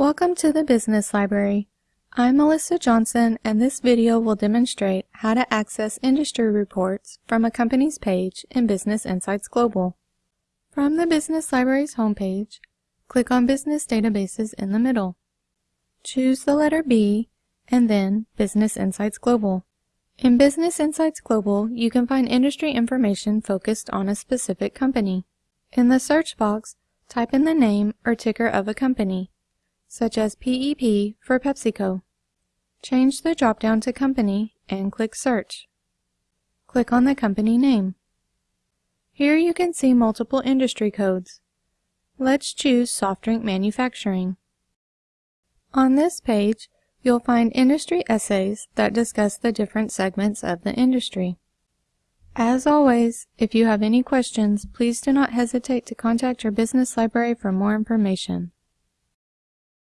Welcome to the Business Library. I'm Melissa Johnson and this video will demonstrate how to access industry reports from a company's page in Business Insights Global. From the Business Library's homepage, click on Business Databases in the middle. Choose the letter B and then Business Insights Global. In Business Insights Global, you can find industry information focused on a specific company. In the search box, type in the name or ticker of a company such as PEP for PepsiCo. Change the drop-down to Company and click Search. Click on the company name. Here you can see multiple industry codes. Let's choose soft drink manufacturing. On this page, you'll find industry essays that discuss the different segments of the industry. As always, if you have any questions, please do not hesitate to contact your business library for more information.